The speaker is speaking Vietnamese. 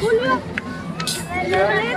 Hãy subscribe